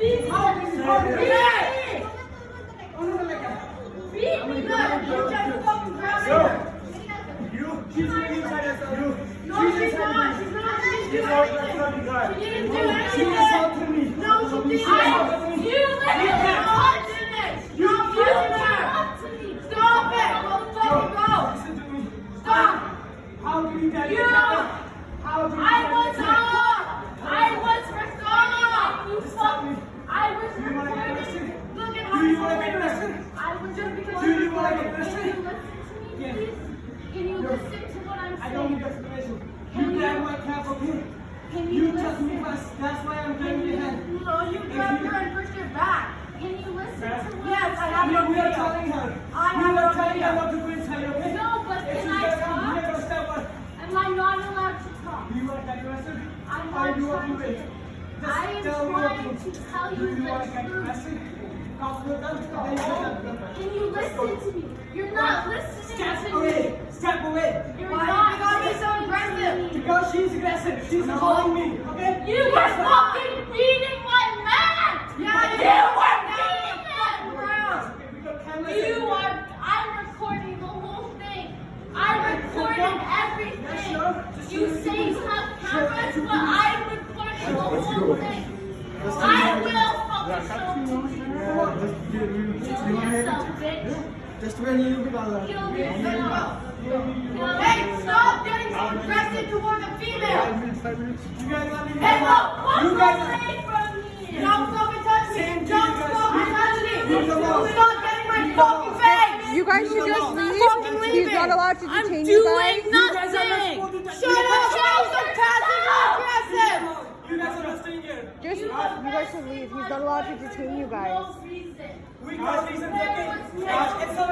You, Do you wanna get arrested? I was just because Do you wanna get Can you listen to me, Yes. please? Can you listen to what I'm saying? I don't need explanation. You grab my cap here. Can You you touched me first. That's why I'm you, your hand. no, you grabbed her and pushed her back. Can you listen Ma'am. to what Yes, I have no we are telling her. I we have are no telling her not to go inside, okay? No, but If can I talk? we're gonna step on. Am I not allowed to talk? Do you want to get arrested? I'm not do you trying to to. I am tell me what trying to to tell Do you want to the get truth. Can you listen to me? You're not listening Step to away. me. Step away. You're Why not you gotta be so aggressive? Because she's aggressive. She's calling me, okay? You were fucking beating my man! Yeah, you were beating him! Okay, we got cameras. You are, I'm recording the whole thing. I recorded everything. You say you have cameras, but I'm recording the whole thing. I will fucking show you. Kill yourself, bitch. Just when you be like Kill yourself. Hey, stop getting so aggressive toward the female. You guys let Hey, look, walk You guys away from me. Don't fucking touch me. Don't you guys. fucking touch me. Leave them alone. Stop getting my fucking face. You guys should just leave. He's not allowed to I'm detain you guys. doing You guys are not nothing. supposed to touch Shut me. up. Stop so passive and aggressive. You guys are not staying here. Just, you leave. He's not allowed to detain you guys. Reason. We got reasons, okay? Uh,